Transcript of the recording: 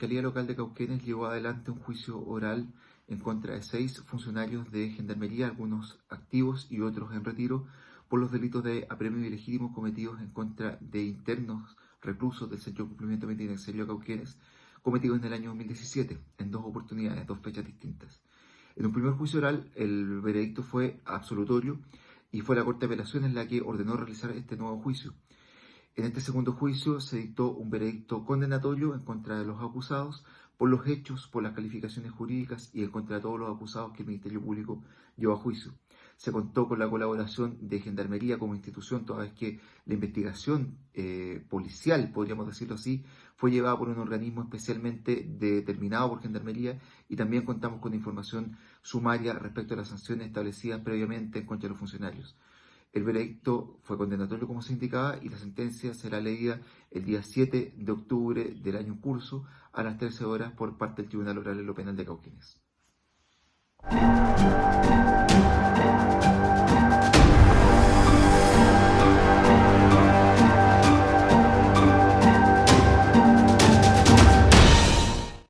Fiscalía Local de Cauquenes llevó adelante un juicio oral en contra de seis funcionarios de Gendarmería, algunos activos y otros en retiro, por los delitos de apremio ilegítimo cometidos en contra de internos reclusos del Centro de Cumplimiento Penitenciario Cauquenes, cometidos en el año 2017, en dos oportunidades, dos fechas distintas. En un primer juicio oral, el veredicto fue absolutorio y fue la Corte de Apelaciones la que ordenó realizar este nuevo juicio. En este segundo juicio se dictó un veredicto condenatorio en contra de los acusados por los hechos, por las calificaciones jurídicas y en contra de todos los acusados que el Ministerio Público llevó a juicio. Se contó con la colaboración de Gendarmería como institución, toda vez que la investigación eh, policial, podríamos decirlo así, fue llevada por un organismo especialmente determinado por Gendarmería y también contamos con información sumaria respecto a las sanciones establecidas previamente en contra de los funcionarios. El veredicto fue condenatorio como se indicaba y la sentencia será leída el día 7 de octubre del año curso a las 13 horas por parte del Tribunal Oral en lo Penal de Cauquenes.